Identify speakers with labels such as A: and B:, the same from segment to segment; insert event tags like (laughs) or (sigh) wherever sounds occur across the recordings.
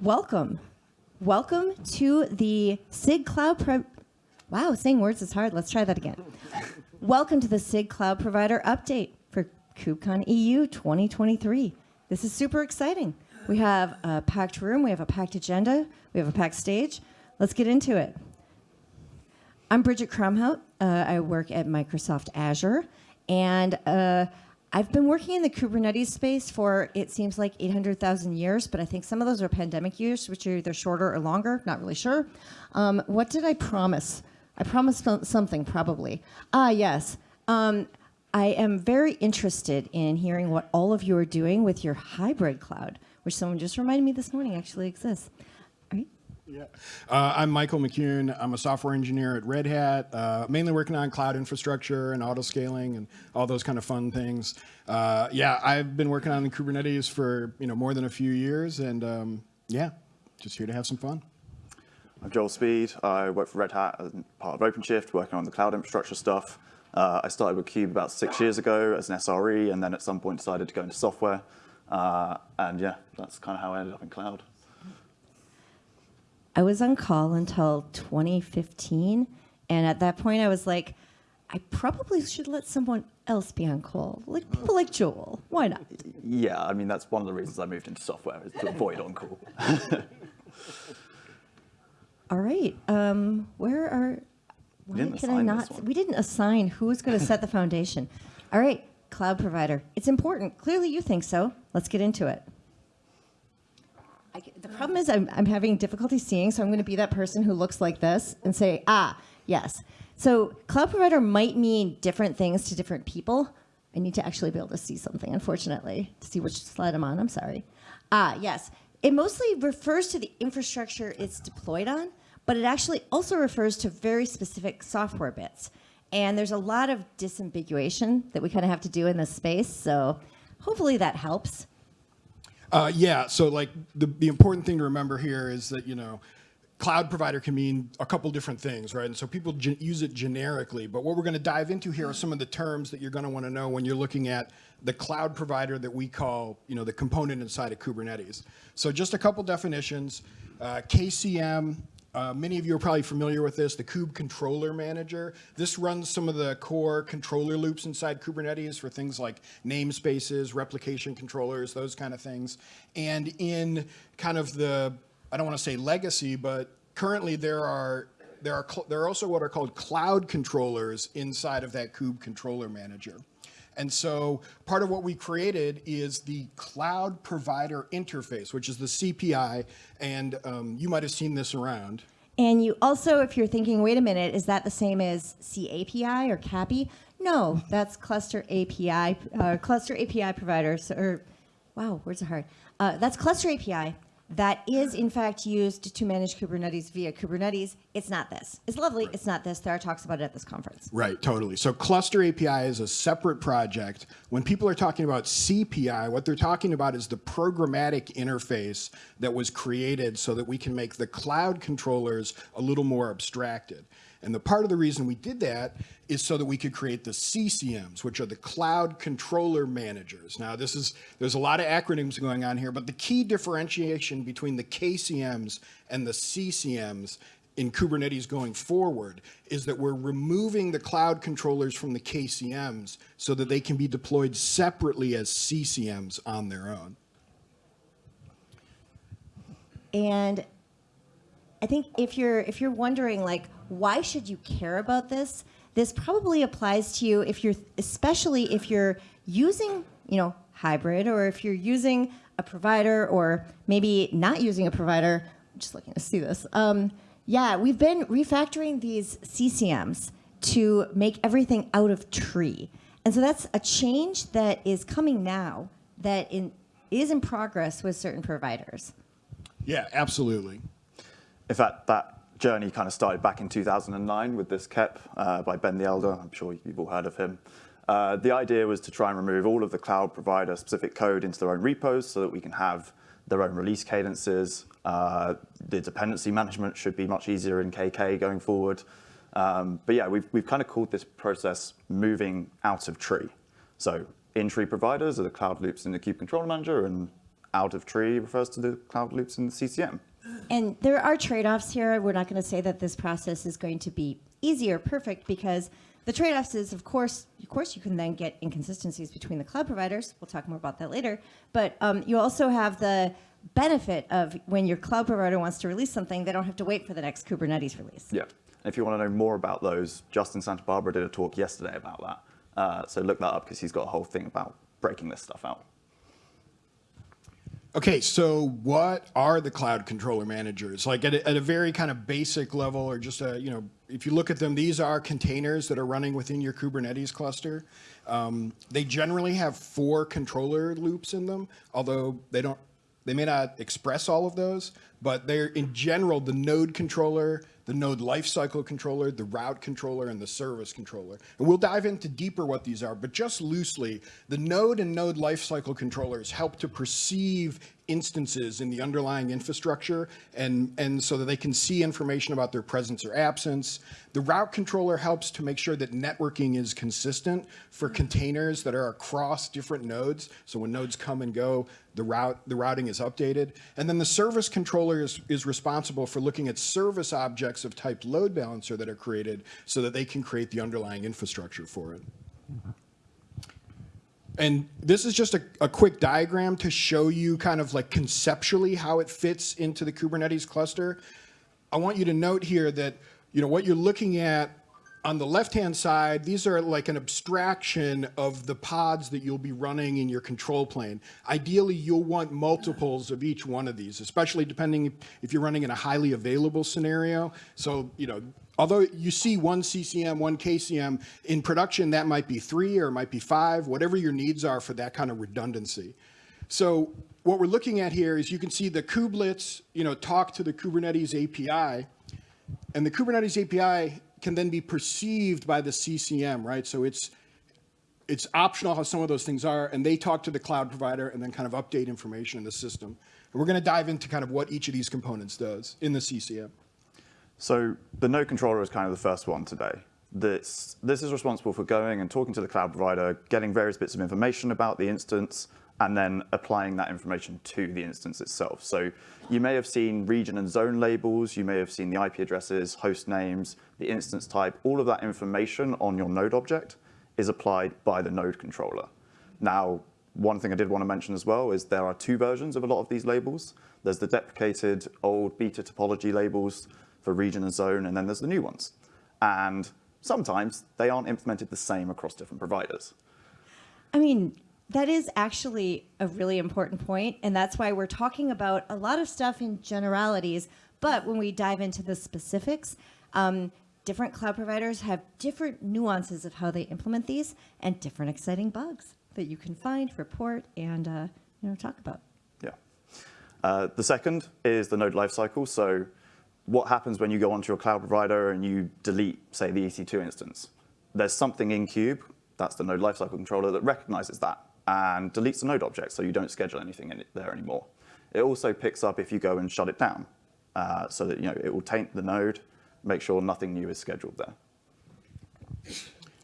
A: Welcome. Welcome to the SIG Cloud Pro- Wow, saying words is hard. Let's try that again. Welcome to the SIG Cloud Provider Update for KubeCon EU 2023. This is super exciting. We have a packed room, we have a packed agenda, we have a packed stage. Let's get into it. I'm Bridget Kromhout. Uh, I work at Microsoft Azure, and uh, I've been working in the Kubernetes space for it seems like 800,000 years, but I think some of those are pandemic years, which are either shorter or longer. Not really sure. Um, what did I promise? I promised something probably. Ah, yes. Um, I am very interested in hearing what all of you are doing with your hybrid cloud, which someone just reminded me this morning actually exists.
B: Yeah. Uh, I'm Michael McCune. I'm a software engineer at Red Hat, uh, mainly working on cloud infrastructure and auto scaling and all those kind of fun things. Uh, yeah, I've been working on Kubernetes for you know more than a few years, and um, yeah, just here to have some fun.
C: I'm Joel Speed. I work for Red Hat as part of OpenShift, working on the cloud infrastructure stuff. Uh, I started with Kube about six years ago as an SRE, and then at some point decided to go into software. Uh, and yeah, that's kind of how I ended up in cloud.
A: I was on call until 2015. And at that point, I was like, I probably should let someone else be on call, like people like Joel. Why not?
C: Yeah, I mean, that's one of the reasons I moved into software, is to avoid on call. (laughs)
A: All right. Um, where are, why can I not? We didn't assign who's going to set the foundation. All right, cloud provider. It's important. Clearly you think so. Let's get into it. I, the problem is I'm, I'm having difficulty seeing, so I'm going to be that person who looks like this and say, ah, yes. So cloud provider might mean different things to different people. I need to actually be able to see something, unfortunately, to see which slide I'm on. I'm sorry. Ah, yes. It mostly refers to the infrastructure it's deployed on, but it actually also refers to very specific software bits. And there's a lot of disambiguation that we kind of have to do in this space, so hopefully that helps.
B: Uh, yeah, so like the, the important thing to remember here is that, you know, cloud provider can mean a couple different things, right? And so people use it generically, but what we're gonna dive into here are some of the terms that you're gonna wanna know when you're looking at the cloud provider that we call, you know, the component inside of Kubernetes. So just a couple definitions, uh, KCM, uh, many of you are probably familiar with this, the Kube Controller Manager. This runs some of the core controller loops inside Kubernetes for things like namespaces, replication controllers, those kind of things. And in kind of the, I don't want to say legacy, but currently there are there are there are also what are called cloud controllers inside of that Kube Controller Manager. And so part of what we created is the cloud provider interface, which is the CPI. And um, you might have seen this around.
A: And you also, if you're thinking, wait a minute, is that the same as CAPI or CAPI? No, that's cluster API, uh, cluster API providers, or wow, words are hard. Uh, that's cluster API that is in fact used to manage Kubernetes via Kubernetes. It's not this. It's lovely. Right. It's not this. There are talks about it at this conference.
B: Right, totally. So Cluster API is a separate project. When people are talking about CPI, what they're talking about is the programmatic interface that was created so that we can make the cloud controllers a little more abstracted. And the part of the reason we did that is so that we could create the CCMs, which are the cloud controller managers. Now, this is there's a lot of acronyms going on here, but the key differentiation between the KCMs and the CCMs in Kubernetes going forward is that we're removing the cloud controllers from the KCMs so that they can be deployed separately as CCMs on their own.
A: And I think if you're if you're wondering like why should you care about this, this probably applies to you if you're especially if you're using, you know, hybrid or if you're using a provider or maybe not using a provider. I'm just looking to see this. Um, yeah, we've been refactoring these CCMs to make everything out of tree. And so that's a change that is coming now that in, is in progress with certain providers.
B: Yeah, absolutely.
C: In fact, that journey kind of started back in 2009 with this KEP uh, by Ben the Elder. I'm sure you've all heard of him. Uh, the idea was to try and remove all of the cloud provider specific code into their own repos so that we can have their own release cadences. Uh, the dependency management should be much easier in KK going forward. Um, but yeah, we've, we've kind of called this process moving out of tree. So in-tree providers are the cloud loops in the Kube Controller Manager and out of tree refers to the cloud loops in the CCM.
A: And there are trade-offs here. We're not going to say that this process is going to be easy or perfect because the trade-offs is, of course, of course, you can then get inconsistencies between the cloud providers. We'll talk more about that later. But um, you also have the benefit of when your cloud provider wants to release something, they don't have to wait for the next Kubernetes release.
C: Yeah. If you want to know more about those, Justin Santa Barbara did a talk yesterday about that. Uh, so look that up because he's got a whole thing about breaking this stuff out.
B: Okay, so what are the cloud controller managers? Like at a, at a very kind of basic level, or just a, you know, if you look at them, these are containers that are running within your Kubernetes cluster. Um, they generally have four controller loops in them, although they don't, they may not express all of those, but they're in general the node controller, the node lifecycle controller, the route controller, and the service controller. And we'll dive into deeper what these are, but just loosely, the node and node lifecycle controllers help to perceive instances in the underlying infrastructure and, and so that they can see information about their presence or absence. The route controller helps to make sure that networking is consistent for containers that are across different nodes. So when nodes come and go, the route the routing is updated. And then the service controller is, is responsible for looking at service objects of type load balancer that are created so that they can create the underlying infrastructure for it. And this is just a, a, quick diagram to show you kind of like conceptually how it fits into the Kubernetes cluster. I want you to note here that, you know, what you're looking at on the left-hand side, these are like an abstraction of the pods that you'll be running in your control plane. Ideally, you'll want multiples of each one of these, especially depending if you're running in a highly available scenario. So, you know, although you see one CCM, one KCM, in production that might be three or it might be five, whatever your needs are for that kind of redundancy. So what we're looking at here is you can see the kubelets, you know, talk to the Kubernetes API, and the Kubernetes API can then be perceived by the CCM, right? So it's it's optional how some of those things are, and they talk to the cloud provider and then kind of update information in the system. And we're going to dive into kind of what each of these components does in the CCM.
C: So the node controller is kind of the first one today. This, this is responsible for going and talking to the cloud provider, getting various bits of information about the instance, and then applying that information to the instance itself. So you may have seen region and zone labels, you may have seen the IP addresses, host names, the instance type, all of that information on your node object is applied by the node controller. Now, one thing I did want to mention as well is there are two versions of a lot of these labels. There's the deprecated old beta topology labels for region and zone, and then there's the new ones. And sometimes they aren't implemented the same across different providers.
A: I mean, that is actually a really important point, and that's why we're talking about a lot of stuff in generalities. But when we dive into the specifics, um, different cloud providers have different nuances of how they implement these and different exciting bugs that you can find, report, and uh, you know talk about.
C: Yeah. Uh, the second is the node lifecycle. So what happens when you go onto your cloud provider and you delete, say, the EC2 instance? There's something in Kube, that's the node lifecycle controller, that recognizes that and deletes the node object so you don't schedule anything there anymore. It also picks up if you go and shut it down uh, so that you know it will taint the node, make sure nothing new is scheduled there.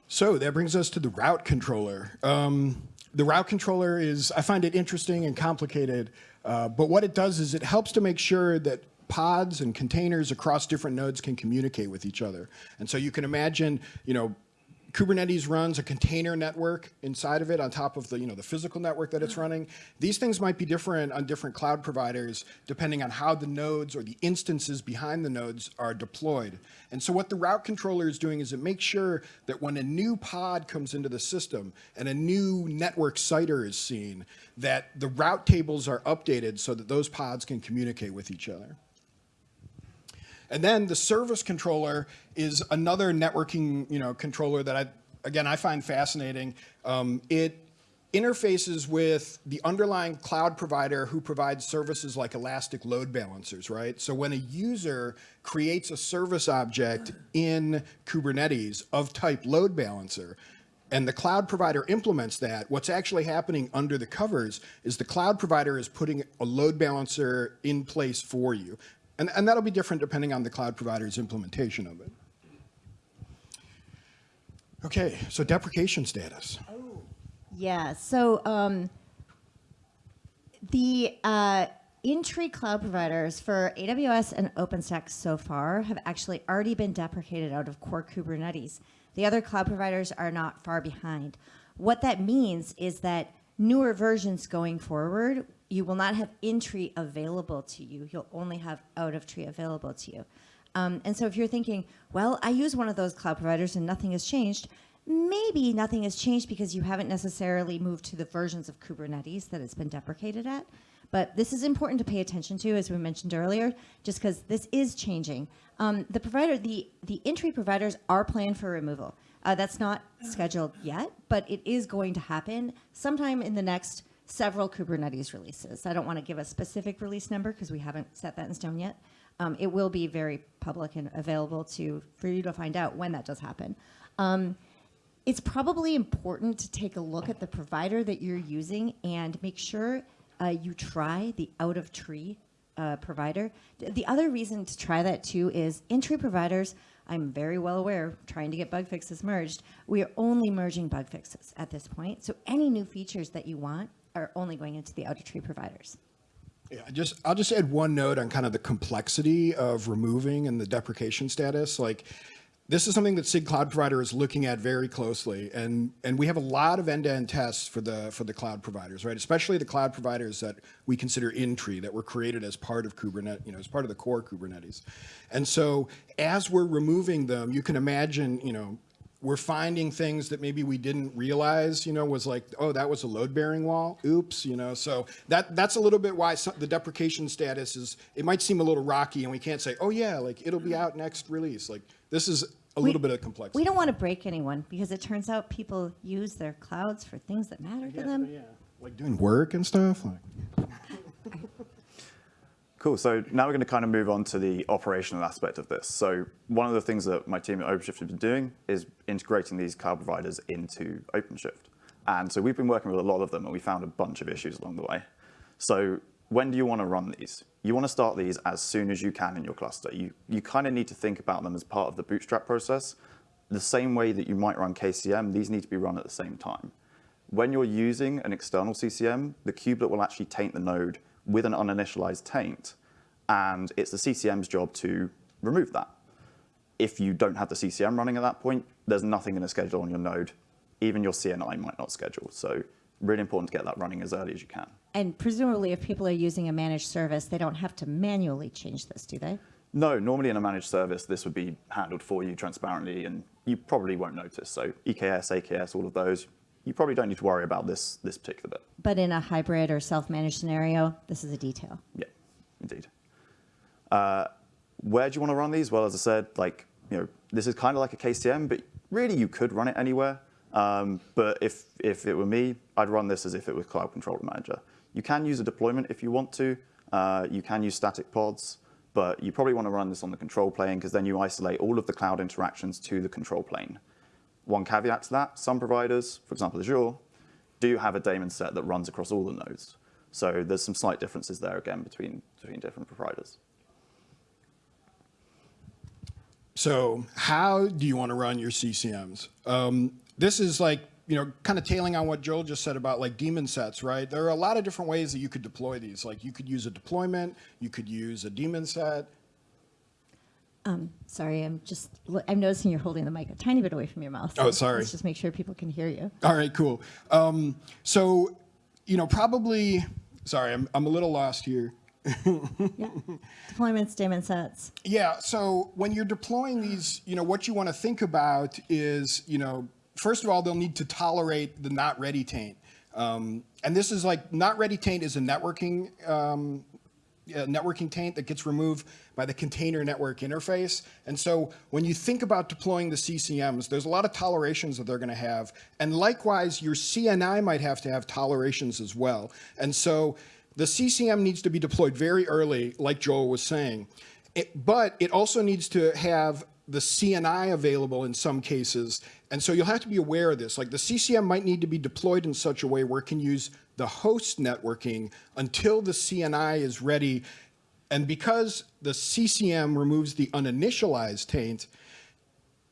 B: So that brings us to the route controller. Um, the route controller is, I find it interesting and complicated, uh, but what it does is it helps to make sure that pods and containers across different nodes can communicate with each other. And so you can imagine, you know, Kubernetes runs a container network inside of it on top of the, you know, the physical network that it's mm-hmm. running. These things might be different on different cloud providers depending on how the nodes or the instances behind the nodes are deployed. And so what the route controller is doing is it makes sure that when a new pod comes into the system and a new network CIDR is seen, that the route tables are updated so that those pods can communicate with each other. And then the service controller is another networking you know, controller that I, again, I find fascinating. Um, it interfaces with the underlying cloud provider who provides services like elastic load balancers, right? So when a user creates a service object in Kubernetes of type load balancer, and the cloud provider implements that, what's actually happening under the covers is the cloud provider is putting a load balancer in place for you. And, and that'll be different depending on the cloud provider's implementation of it. Okay, so deprecation status.
A: Yeah, so um, The uh, cloud providers for AWS and OpenStack so far have actually already been deprecated out of core Kubernetes. The other cloud providers are not far behind. What that means is that newer versions going forward, you will not have in-tree available to you. You'll only have out-of-tree available to you. Um, and so if you're thinking, well, I use one of those cloud providers and nothing has changed, maybe nothing has changed because you haven't necessarily moved to the versions of Kubernetes that it's been deprecated at. But this is important to pay attention to, as we mentioned earlier, just because this is changing. Um, the provider, the, the in-tree providers are planned for removal. Uh, that's not scheduled yet, but it is going to happen sometime in the next several Kubernetes releases. I don't want to give a specific release number because we haven't set that in stone yet. Um, it will be very public and available to for you to find out when that does happen. Um, it's probably important to take a look at the provider that you're using and make sure uh, you try the out of tree uh, provider. The other reason to try that too is in tree providers, I'm very well aware, trying to get bug fixes merged, we are only merging bug fixes at this point. So any new features that you want are only going into the out of tree providers.
B: Yeah, just I'll just add one note on kind of the complexity of removing and the deprecation status. Like this is something that SIG Cloud Provider is looking at very closely, and and we have a lot of end-to-end tests for the for the cloud providers, right? Especially the cloud providers that we consider in tree that were created as part of Kubernetes, you know, as part of the core Kubernetes. And so as we're removing them, you can imagine, you know, we're finding things that maybe we didn't realize, you know, was like, oh, that was a load-bearing wall. Oops, you know. So that that's a little bit why some, the deprecation status is. It might seem a little rocky, and we can't say, oh yeah, like it'll be out next release. Like this is a
A: We-
B: little bit of complexity.
A: We don't want to break anyone because it turns out people use their clouds for things that matter to them.
B: Yeah, like doing work and stuff. Like. (laughs)
C: Cool. So now we're going to kind of move on to the operational aspect of this. So one of the things that my team at OpenShift has been doing is integrating these cloud providers into OpenShift. And so we've been working with a lot of them, and we found a bunch of issues along the way. So when do you want to run these? You want to start these as soon as you can in your cluster. You, you kind of need to think about them as part of the bootstrap process. The same way that you might run KCM, these need to be run at the same time. When you're using an external CCM, the kubelet will actually taint the node with an uninitialized taint, and it's the CCM's job to remove that. If you don't have the CCM running at that point, there's nothing in a schedule on your node. Even your CNI might not schedule. So really important to get that running as early as you can.
A: And presumably, if people are using a managed service, they don't have to manually change this, do they?
C: No, normally in a managed service, this would be handled for you transparently, and you probably won't notice. So EKS, AKS, all of those, you probably don't need to worry about this, this particular bit.
A: But in a hybrid or self-managed scenario, this is a detail.
C: Yeah, indeed. Uh, where do you want to run these? Well, as I said, like, you know, this is kind of like a KCM, but really you could run it anywhere. Um, but if, if it were me, I'd run this as if it was Cloud Controller Manager. You can use a deployment if you want to. Uh, you can use static pods, but you probably want to run this on the control plane because then you isolate all of the cloud interactions to the control plane. One caveat to that, some providers, for example Azure, do have a daemon set that runs across all the nodes. So there's some slight differences there again between, between different providers.
B: So how do you want to run your CCMs? Um, this is like, you know, kind of tailing on what Joel just said about like daemon sets, right? There are a lot of different ways that you could deploy these. Like you could use a deployment, you could use a daemon set.
A: Sorry, I'm just, I'm noticing you're holding the mic a tiny bit away from your mouth.
B: Oh, sorry.
A: Let's just make sure people can hear you.
B: All right, cool. Um, so, you know, probably, sorry, I'm, I'm a little lost here. (laughs)
A: Deployments, daemon sets.
B: Yeah. So when you're deploying these, you know, what you want to think about is, you know, first of all, they'll need to tolerate the not ready taint. Um, and this is like not ready taint is a networking um, networking taint that gets removed by the container network interface. And so when you think about deploying the CCMs, there's a lot of tolerations that they're going to have. And likewise, your CNI might have to have tolerations as well. And so the CCM needs to be deployed very early, like Joel was saying. It, but it also needs to have the CNI available in some cases. And so you'll have to be aware of this. Like the CCM might need to be deployed in such a way where it can use the host networking until the CNI is ready. And because the CCM removes the uninitialized taint,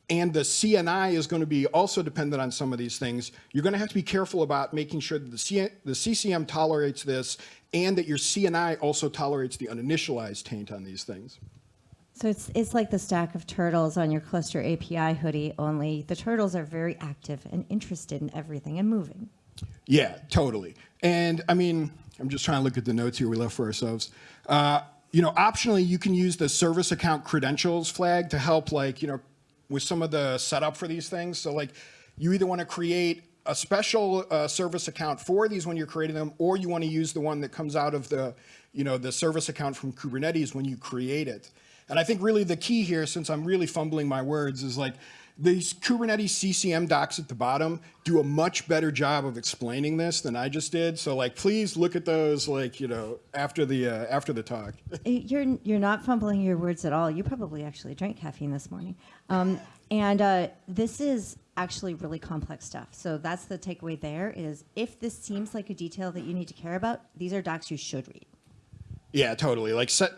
B: and the CNI is going to be also dependent on some of these things, you're going to have to be careful about making sure that the, C- the CCM tolerates this and that your CNI also tolerates the uninitialized taint on these things.
A: So it's it's like the stack of turtles on your cluster API hoodie. Only the turtles are very active and interested in everything and moving.
B: Yeah, totally. And I mean, I'm just trying to look at the notes here we left for ourselves. Uh, you know, optionally, you can use the service account credentials flag to help, like, you know, with some of the setup for these things. So, like, you either want to create a special uh, service account for these when you're creating them, or you want to use the one that comes out of the, you know, the service account from Kubernetes when you create it. And I think really the key here, since I'm really fumbling my words, is like these Kubernetes CCM docs at the bottom do a much better job of explaining this than I just did. So like, please look at those like, you know, after the, uh, after the talk. (laughs)
A: Eh, You're you're not fumbling your words at all. You probably actually drank caffeine this morning, um, and uh, this is actually really complex stuff. So that's the takeaway. There is if this seems like a detail that you need to care about, these are docs you should read.
B: Yeah, totally. Like set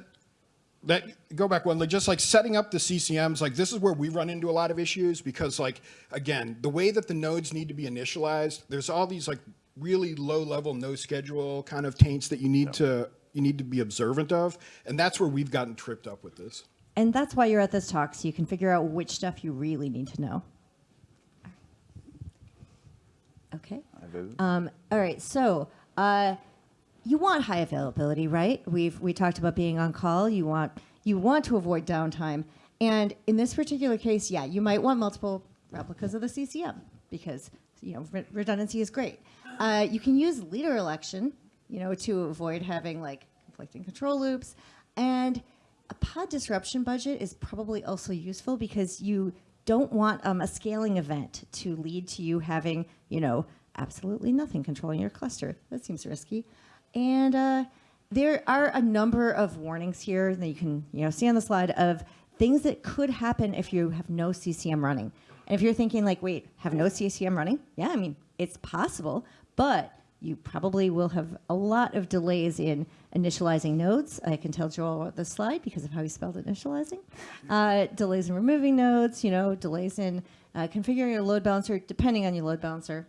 B: that go back one, like just like setting up the CCMs, like this is where we run into a lot of issues because like again, the way that the nodes need to be initialized, there's all these like really low level no schedule kind of taints that you need to you need to be observant of. And that's where we've gotten tripped up with this.
A: And that's why you're at this talk, so you can figure out which stuff you really need to know. Okay. Um, all right. So uh, you want high availability, right? We've we talked about being on call. You want you want to avoid downtime, and in this particular case, yeah, you might want multiple replicas of the CCM because you know re- redundancy is great. Uh, you can use leader election, you know, to avoid having like conflicting control loops, and a pod disruption budget is probably also useful because you don't want um, a scaling event to lead to you having, you know, absolutely nothing controlling your cluster. That seems risky. And uh, there are a number of warnings here that you can, you know, see on the slide of things that could happen if you have no CCM running. And if you're thinking like, wait, have no CCM running? Yeah, I mean, it's possible, but you probably will have a lot of delays in initializing nodes. I can tell Joel the slide because of how he spelled initializing. Uh, delays in removing nodes, you know, delays in uh, configuring your load balancer, depending on your load balancer.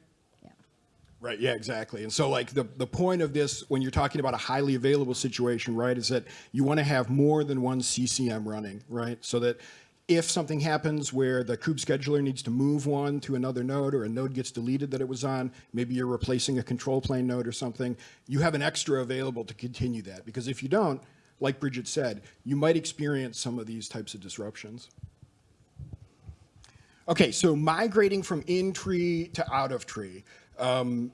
B: Right. Yeah, exactly. And so like the, the point of this, when you're talking about a highly available situation, right, is that you want to have more than one CCM running, right? So that if something happens where the kube scheduler needs to move one to another node or a node gets deleted that it was on, maybe you're replacing a control plane node or something, you have an extra available to continue that. Because if you don't, like Bridget said, you might experience some of these types of disruptions. Okay, so migrating from in tree to out of tree. Um,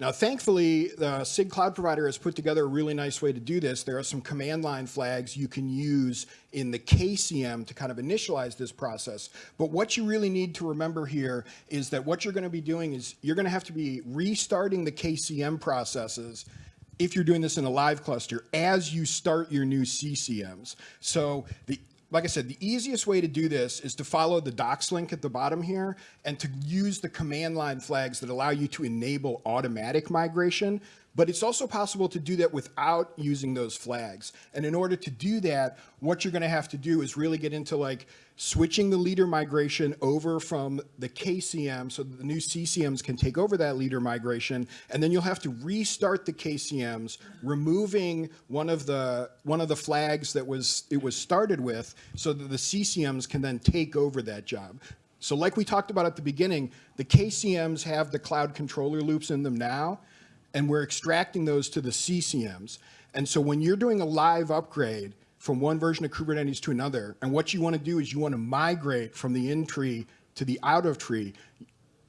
B: now, thankfully, the SIG cloud provider has put together a really nice way to do this. There are some command line flags you can use in the KCM to kind of initialize this process. But what you really need to remember here is that what you're going to be doing is you're going to have to be restarting the KCM processes if you're doing this in a live cluster as you start your new CCMs. So the like I said, the easiest way to do this is to follow the docs link at the bottom here and to use the command line flags that allow you to enable automatic migration. But it's also possible to do that without using those flags. And in order to do that, what you're going to have to do is really get into like switching the leader migration over from the KCM so that the new CCMs can take over that leader migration. And then you'll have to restart the KCMs, removing one of the one of the flags that was it was started with so that the CCMs can then take over that job. So like we talked about at the beginning, the KCMs have the cloud controller loops in them now and we're extracting those to the CCMs. And so when you're doing a live upgrade from one version of Kubernetes to another, and what you want to do is you want to migrate from the in tree to the out of tree,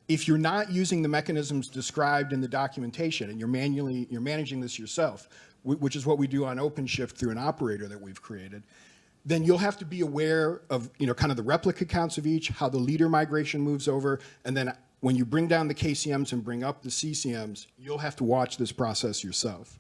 B: if you're not using the mechanisms described in the documentation and you're manually you're managing this yourself, which is what we do on OpenShift through an operator that we've created, then you'll have to be aware of you know kind of the replica counts of each, how the leader migration moves over, and then when you bring down the KCMs and bring up the CCMs, you'll have to watch this process yourself.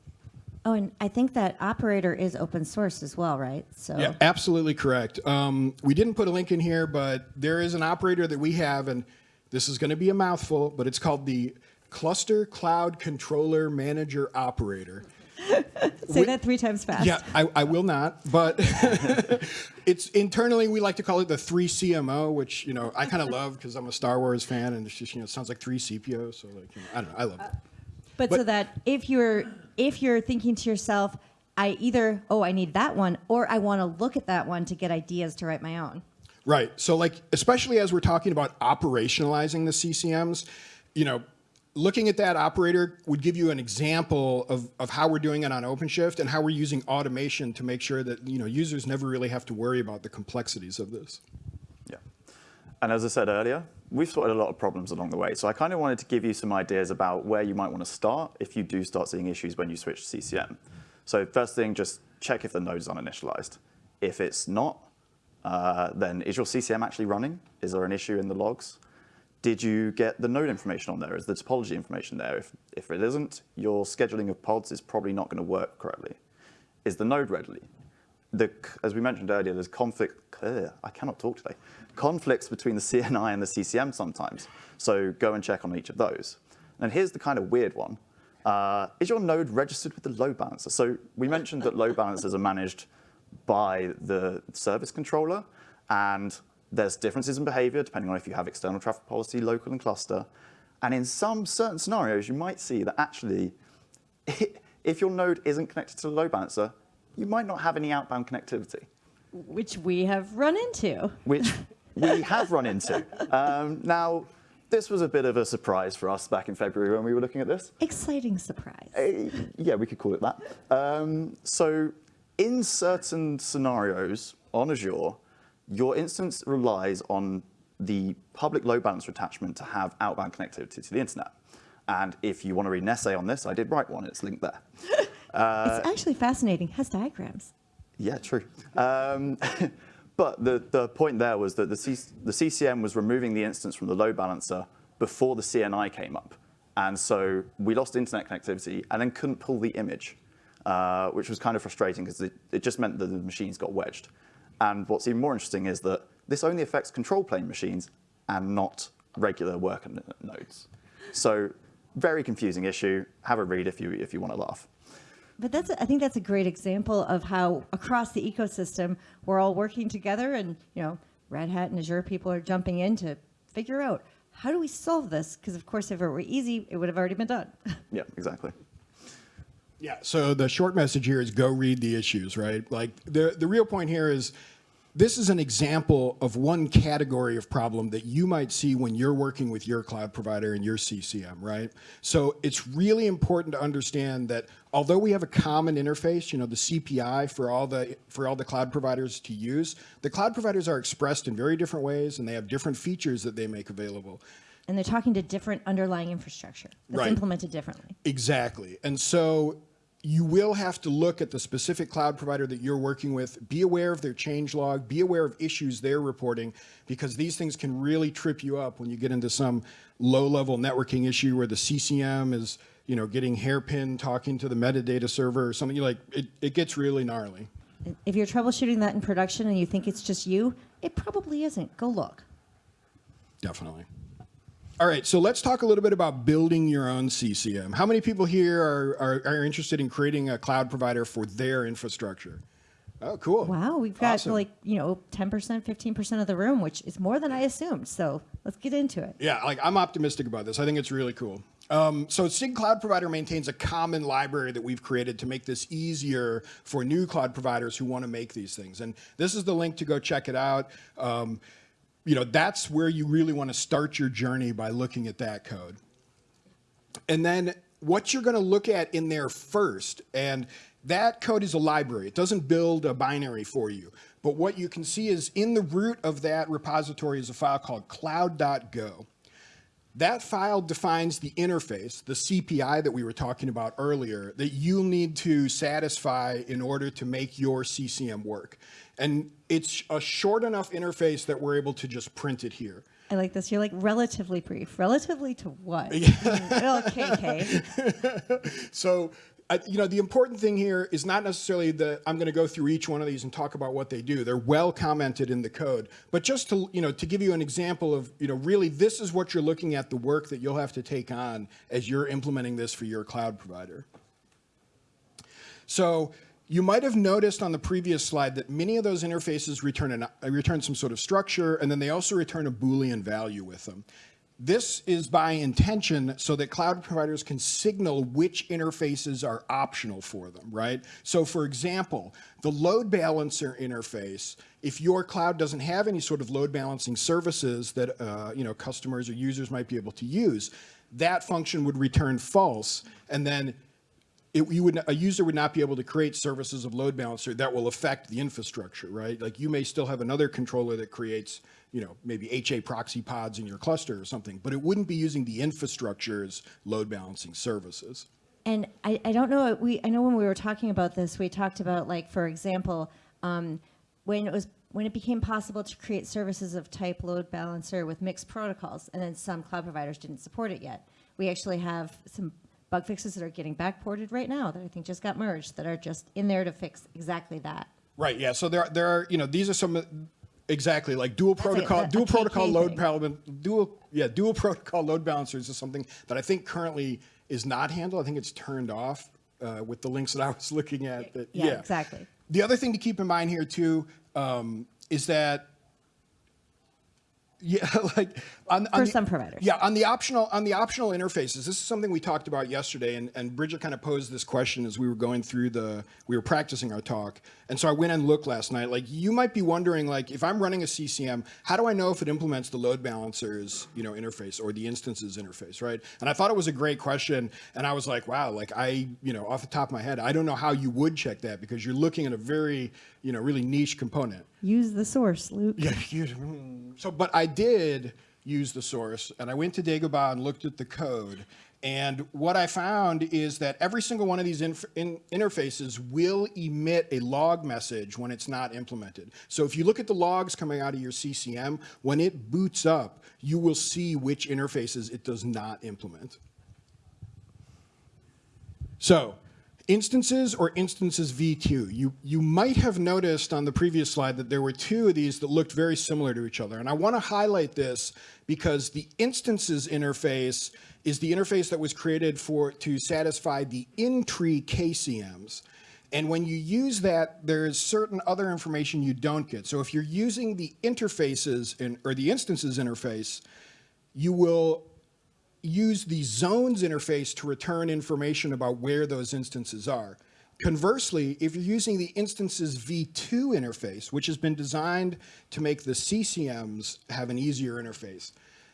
A: Oh, and I think that operator is open source as well, right? So
B: Yeah, absolutely correct. Um, we didn't put a link in here, but there is an operator that we have, and this is going to be a mouthful, but it's called the Cluster Cloud Controller Manager Operator. (laughs)
A: Say
B: We-
A: that three times fast.
B: Yeah, I, I will not, but (laughs) it's internally we like to call it the three CMO, which you know I kind of love because I'm a Star Wars fan, and it's just you know it sounds like three CPOs. So like you know, I don't know, I love it.
A: Uh, but,
B: But-
A: so that if you're if you're thinking to yourself, I either oh I need that one or I want to look at that one to get ideas to write my own.
B: Right. So like especially as we're talking about operationalizing the CCMs, you know, looking at that operator would give you an example of, of how we're doing it on OpenShift and how we're using automation to make sure that you know users never really have to worry about the complexities of this.
C: Yeah. And as I said earlier, we've sorted a lot of problems along the way. So I kind of wanted to give you some ideas about where you might want to start if you do start seeing issues when you switch to CCM. So first thing, just check if the node is uninitialized. If it's not, uh, then is your CCM actually running? Is there an issue in the logs? Did you get the node information on there? Is the topology information there? If, if it isn't, your scheduling of pods is probably not going to work correctly. Is the node ready? The, as we mentioned earlier, there's conflict. ugh, I cannot talk today. Conflicts between the (laughs) CNI and the CCM sometimes. So go and check on each of those. And here's the kind of weird one. Uh, is your node registered with the load balancer? So we mentioned that load balancers are managed by the service controller, and there's differences in behavior depending on if you have external traffic policy, local, and cluster. And in some certain scenarios, you might see that actually, (laughs) if your node isn't connected to the load balancer, you might not have any outbound connectivity,
A: Which we have run into.
C: which (laughs) we have run into. Um, now, this was a bit of a surprise for us back in February when we were looking at this.
A: Exciting surprise.
C: Eh, yeah, we could call it that. Um, so in certain scenarios on Azure, your instance relies on the public load balancer attachment to have outbound connectivity to the internet. And if you want to read an essay on this, I did write one. It's linked there. (laughs)
A: it's actually fascinating. Has diagrams.
C: Yeah, true. Um, (laughs) but the, the point there was that the, C, the CCM was removing the instance from the load balancer before the CNI came up. And so we lost internet connectivity and then couldn't pull the image, uh, which was kind of frustrating because it, it just meant that the machines got wedged. And what's even more interesting is that this only affects control plane machines and not regular worker nodes. So very confusing issue. Have a read if you, if you want to laugh.
A: But that's I think that's a great example of how across the ecosystem we're all working together, and you know, Red Hat and Azure people are jumping in to figure out how do we solve this? Because of course, if it were easy, it would have already been done.
C: Yeah, exactly.
B: Yeah. So the short message here is go read the issues, right? Like the the real point here is this is an example of one category of problem that you might see when you're working with your cloud provider and your CCM, right? So it's really important to understand that although we have a common interface, you know, the CPI for all the for all the cloud providers to use, the cloud providers are expressed in very different ways and they have different features that they make available.
A: And they're talking to different underlying infrastructure that's
B: Right.
A: implemented differently.
B: Exactly. And so you will have to look at the specific cloud provider that you're working with, be aware of their change log, be aware of issues they're reporting, because these things can really trip you up when you get into some low level networking issue where the CCM is, you know, getting hairpin talking to the metadata server or something like it, it gets really gnarly.
A: If you're troubleshooting that in production and you think it's just you, it probably isn't. Go look.
B: Definitely. All right, so let's talk a little bit about building your own CCM. How many people here are, are, are interested in creating a cloud provider for their infrastructure? Oh, cool.
A: Wow, we've got
B: Awesome.
A: like, you know, 10%, 15% of the room, which is more than I assumed. So let's get into it.
B: Yeah, like I'm optimistic about this. I think it's really cool. Um, so SIG Cloud Provider maintains a common library that we've created to make this easier for new cloud providers who want to make these things. And this is the link to go check it out. Um, you know, that's where you really want to start your journey by looking at that code. And then what you're going to look at in there first, and that code is a library. It doesn't build a binary for you. But what you can see is in the root of that repository is a file called cloud.go. That file defines the interface, the CPI that we were talking about earlier, that you'll need to satisfy in order to make your CCM work. And it's a short enough interface that we're able to just print it here.
A: I like this. You're like relatively brief. Relatively to what? (laughs) okay,
B: So, I, you know, the important thing here is not necessarily that I'm going to go through each one of these and talk about what they do. They're well commented in the code, but just to, you know, to give you an example of, you know, really this is what you're looking at the work that you'll have to take on as you're implementing this for your cloud provider. So you might have noticed on the previous slide that many of those interfaces return, an, uh, return some sort of structure, and then they also return a Boolean value with them. This is by intention so that cloud providers can signal which interfaces are optional for them, right? So for example, the load balancer interface, if your cloud doesn't have any sort of load balancing services that uh, you know customers or users might be able to use, that function would return false, and then it, you would, a user would not be able to create services of load balancer that will affect the infrastructure, right? Like you may still have another controller that creates, you know, maybe HA proxy pods in your cluster or something, but it wouldn't be using the infrastructure's load balancing services.
A: And I, I don't know, we, I know when we were talking about this, we talked about like, for example, um, when it was, when it became possible to create services of type load balancer with mixed protocols, and then some cloud providers didn't support it yet. We actually have some bug fixes that are getting backported right now that I think just got merged that are just in there to fix exactly that.
B: Right. Yeah. So there, there are, you know, these are some exactly like dual
A: That's
B: protocol,
A: a- a
B: dual protocol load balancer, dual, yeah, dual protocol load balancers is something that I think currently is not handled. I think it's turned off uh, with the links that I was (laughs) looking at. That,
A: Yeah, exactly.
B: The other thing to keep in mind here too um, is that yeah, (laughs) like on, on
A: For
B: the-
A: some providers.
B: Yeah, on the optional on the optional interfaces, this is something we talked about yesterday, and, and Bridget kind of posed this question as we were going through the we were practicing our talk, and so I went and looked last night. Like you might be wondering, like if I'm running a CCM, how do I know if it implements the load balancers, you know, interface or the instances interface, right? And I thought it was a great question, and I was like, wow, like I, you know, off the top of my head, I don't know how you would check that because you're looking at a very, you know, really niche component.
A: Use the source, Luke.
B: Yeah, (laughs) you, mm. so but I did use the source, and I went to Dagobah and looked at the code. And what I found is that every single one of these inf- in- interfaces will emit a log message when it's not implemented. So if you look at the logs coming out of your CCM, when it boots up, you will see which interfaces it does not implement. So, instances or instances v2. You, you might have noticed on the previous slide that there were two of these that looked very similar to each other. And I want to highlight this because the instances interface is the interface that was created for to satisfy the in-tree KCMs. And when you use that, there is certain other information you don't get. So if you're using the interfaces in, or the instances interface, you will use the zones interface to return information about where those instances are. Conversely, if you're using the instances v2 interface, which has been designed to make the CCMs have an easier interface,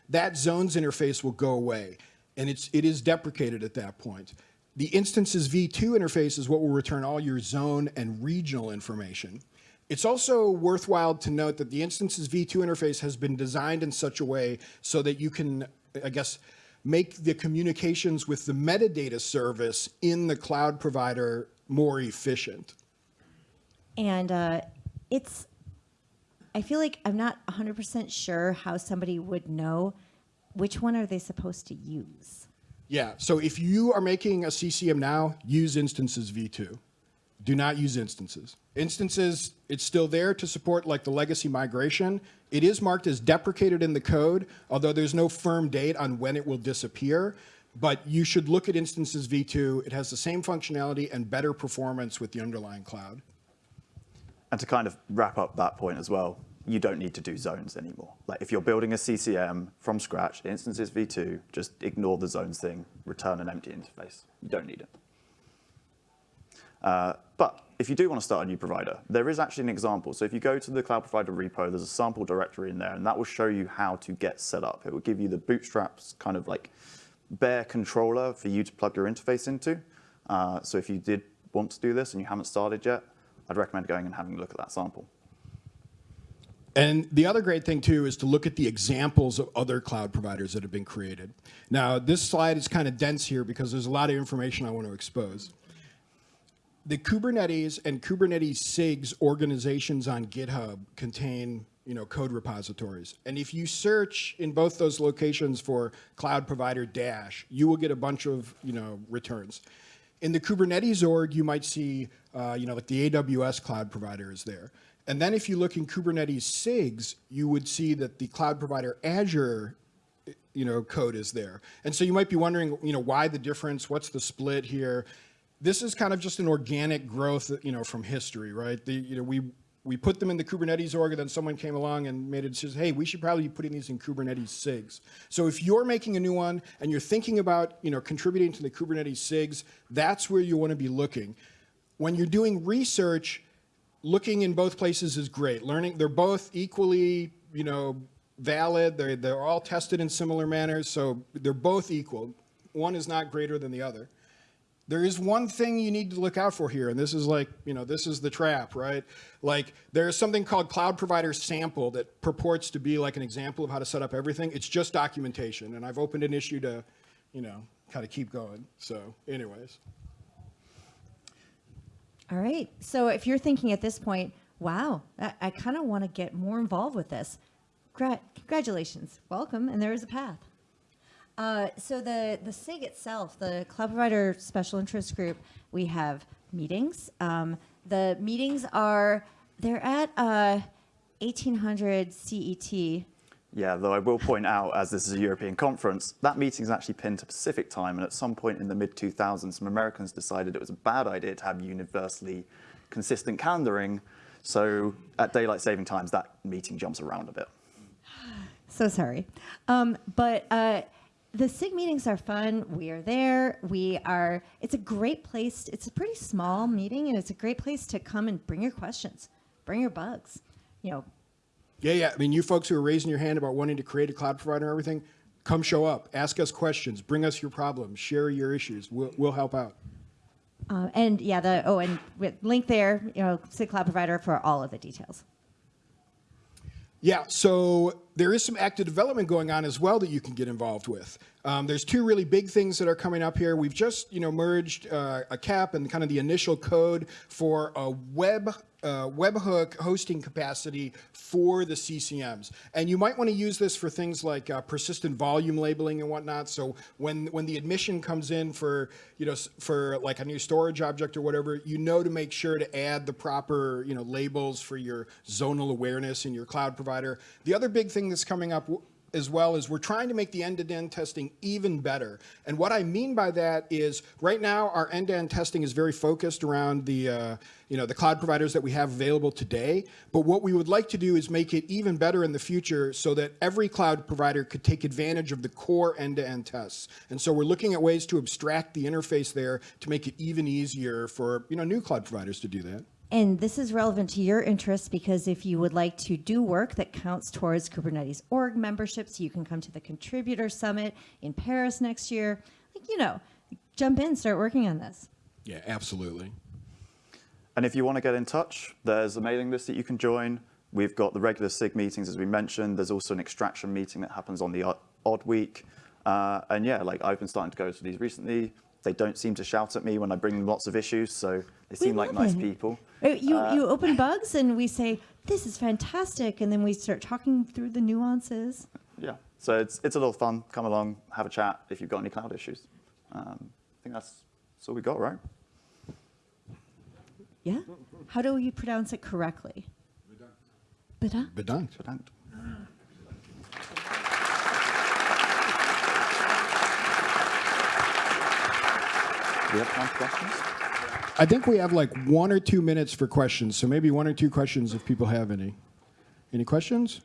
B: that zones interface will go away, and it's, it is deprecated at that point. The instances v2 interface is what will return all your zone and regional information. It's also worthwhile to note that the instances v2 interface has been designed in such a way so that you can, I guess, make the communications with the metadata service in the cloud provider more efficient.
A: And uh, it's, I feel like I'm not 100% sure how somebody would know which one are they supposed to use.
B: Yeah, so if you are making a CCM now, use instances v2. Do not use instances. Instances, it's still there to support like the legacy migration. It is marked as deprecated in the code, although there's no firm date on when it will disappear. But you should look at instances v2. It has the same functionality and better performance with the underlying cloud.
C: And to kind of wrap up that point as well, you don't need to do zones anymore. Like if you're building a CCM from scratch, instances v2, just ignore the zones thing, return an empty interface. You don't need it. Uh, but if you do want to start a new provider, there is actually an example. So if you go to the cloud provider repo, there's a sample directory in there, and that will show you how to get set up. It will give you the bootstraps kind of like bare controller for you to plug your interface into. Uh, so if you did want to do this and you haven't started yet, I'd recommend going and having a look at that sample.
B: And the other great thing too is to look at the examples of other cloud providers that have been created. Now, this slide is kind of dense here because there's a lot of information I want to expose. The Kubernetes and Kubernetes SIGs organizations on GitHub contain you know, code repositories. And if you search in both those locations for cloud provider dash, you will get a bunch of you know, returns. In the Kubernetes org, you might see, uh, you know, like the AWS cloud provider is there. And then if you look in Kubernetes SIGs, you would see that the cloud provider Azure, you know, code is there. And so you might be wondering, you know, why the difference? What's the split here? This is kind of just an organic growth, you know, from history, right? The, you know, we we put them in the Kubernetes org, and then someone came along and made a decision. Hey, we should probably be putting these in Kubernetes SIGs. So if you're making a new one and you're thinking about, you know, contributing to the Kubernetes SIGs, that's where you want to be looking. When you're doing research, looking in both places is great. Learning, they're both equally, you know, valid. They're they're all tested in similar manners, so they're both equal. One is not greater than the other there is one thing you need to look out for here, and this is like, you know, this is the trap, right? Like, there's something called Cloud Provider Sample that purports to be like an example of how to set up everything. It's just documentation, and I've opened an issue to, you know, kind of keep going. So, anyways.
A: All right. So if you're thinking at this point, wow, I, I kind of want to get more involved with this, Gra- congratulations, welcome, and there is a path. Uh, so the the SIG itself, the Cloud Provider Special Interest Group, we have meetings. Um, the meetings are they're at uh, 1800 CET.
C: Yeah, though I will point out, as this is a European conference, that meeting is actually pinned to Pacific time, and at some point in the mid-2000s, some Americans decided it was a bad idea to have universally consistent calendaring. So at daylight saving times, that meeting jumps around a bit. (sighs)
A: So sorry, um, but. Uh, the SIG meetings are fun. We are there. We are, it's a great place. It's a pretty small meeting and it's a great place to come and bring your questions, bring your bugs. You know,
B: Yeah, yeah. I mean, you folks who are raising your hand about wanting to create a cloud provider and everything, come show up, ask us questions, bring us your problems, share your issues. We'll, we'll help out.
A: uh, and yeah, the, oh, and with link there, you know, SIG Cloud Provider for all of the details.
B: Yeah, so there is some active development going on as well that you can get involved with. Um, there's two really big things that are coming up here. We've just, you know, merged uh, a cap and kind of the initial code for a web uh, webhook hosting capacity for the CCMs. And you might want to use this for things like uh, persistent volume labeling and whatnot. So when when the admission comes in for you know for like a new storage object or whatever, you know to make sure to add the proper you know labels for your zonal awareness in your cloud provider. The other big thing that's coming up as well is we're trying to make the end-to-end testing even better. And what I mean by that is right now our end-to-end testing is very focused around the uh, you know the cloud providers that we have available today. But what we would like to do is make it even better in the future so that every cloud provider could take advantage of the core end-to-end tests. And so we're looking at ways to abstract the interface there to make it even easier for you know new cloud providers to do that.
A: And this is relevant to your interests because if you would like to do work that counts towards Kubernetes org memberships, you can come to the contributor summit in Paris next year. Like, you know, jump in, start working on this.
B: Yeah, absolutely.
C: And if you want to get in touch, there's a mailing list that you can join. We've got the regular SIG meetings, as we mentioned. There's also an extraction meeting that happens on the odd, odd week. Uh, and yeah, like I've been starting to go to these recently. They don't seem to shout at me when I bring them lots of issues, so they seem like nice
A: it.
C: people.
A: Uh, You, you open (laughs) bugs and we say, this is fantastic. And then we start talking through the nuances.
C: Yeah, so it's, it's a little fun. Come along, have a chat if you've got any cloud issues. Um, I think that's, that's all we got, right?
A: Yeah? How do you pronounce it correctly? Bedankt.
B: Bedankt.
C: Bedankt. Do we have time for questions?
B: I think we have like one or two minutes for questions, so maybe one or two questions if people have any. Any questions?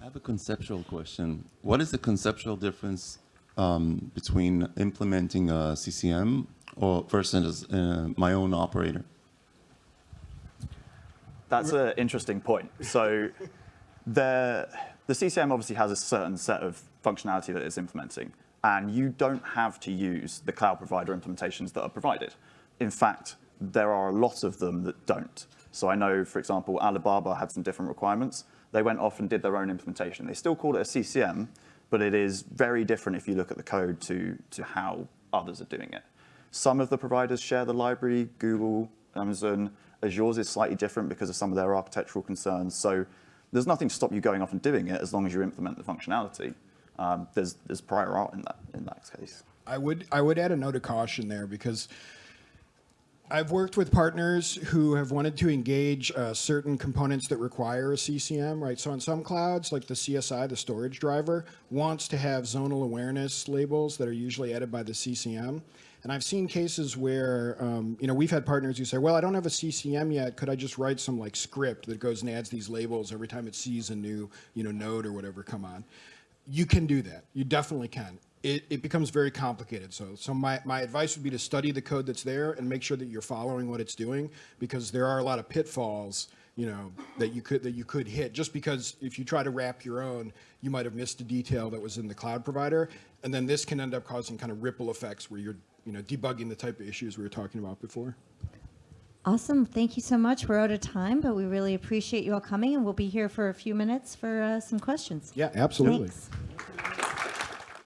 D: I have a conceptual question. What is the conceptual difference um, between implementing a CCM or versus uh, my own operator?
C: That's an interesting point. So the, the CCM obviously has a certain set of functionality that it's implementing, and you don't have to use the cloud provider implementations that are provided. In fact, there are a lot of them that don't. So I know, for example, Alibaba had some different requirements. They went off and did their own implementation. They still call it a CCM, but it is very different if you look at the code to, to how others are doing it. Some of the providers share the library, Google, Amazon. Azure's is slightly different because of some of their architectural concerns. So there's nothing to stop you going off and doing it as long as you implement the functionality. Um, there's, there's prior art in that, in that case.
B: I would I would add a note of caution there because I've worked with partners who have wanted to engage uh, certain components that require a CCM, right? So on some clouds, like the CSI, the storage driver, wants to have zonal awareness labels that are usually added by the CCM. And I've seen cases where, um, you know, we've had partners who say, well, I don't have a CCM yet. Could I just write some like script that goes and adds these labels every time it sees a new, you know, node or whatever come on? You can do that. You definitely can. It, it becomes very complicated. So, so my, my advice would be to study the code that's there and make sure that you're following what it's doing because there are a lot of pitfalls you know that you could that you could hit just because if you try to wrap your own you might have missed a detail that was in the cloud provider and then this can end up causing kind of ripple effects where you're you know debugging the type of issues we were talking about before
A: Awesome. Thank you so much. We're out of time, but we really appreciate you all coming, and we'll be here for a few minutes for uh, some questions.
B: yeah absolutely
A: Thanks.